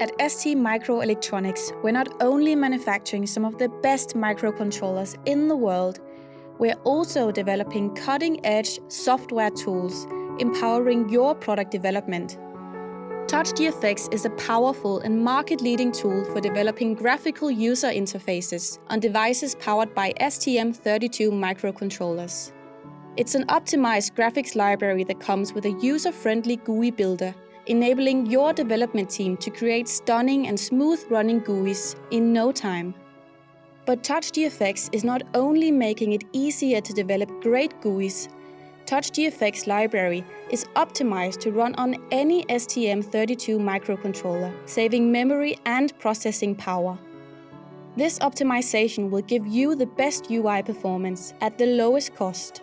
At ST Microelectronics, we're not only manufacturing some of the best microcontrollers in the world, we're also developing cutting-edge software tools, empowering your product development. TouchGFX is a powerful and market-leading tool for developing graphical user interfaces on devices powered by STM32 microcontrollers. It's an optimized graphics library that comes with a user-friendly GUI builder enabling your development team to create stunning and smooth-running GUIs in no time. But TouchGFX is not only making it easier to develop great GUIs, TouchGFX library is optimized to run on any STM32 microcontroller, saving memory and processing power. This optimization will give you the best UI performance at the lowest cost.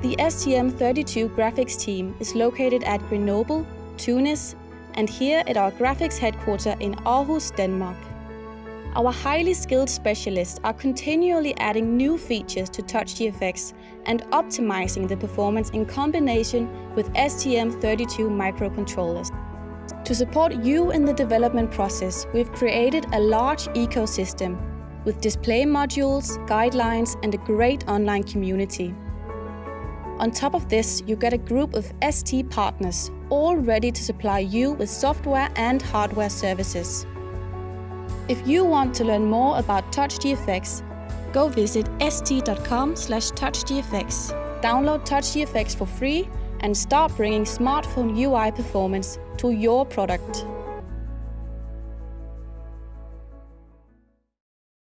The STM32 graphics team is located at Grenoble Tunis, and here at our graphics headquarter in Aarhus, Denmark. Our highly skilled specialists are continually adding new features to TouchGFX and optimizing the performance in combination with STM32 microcontrollers. To support you in the development process, we've created a large ecosystem with display modules, guidelines and a great online community. On top of this, you get a group of ST partners, all ready to supply you with software and hardware services. If you want to learn more about TouchGFX, go visit st.com slash touchgfx. Download TouchGFX for free and start bringing smartphone UI performance to your product.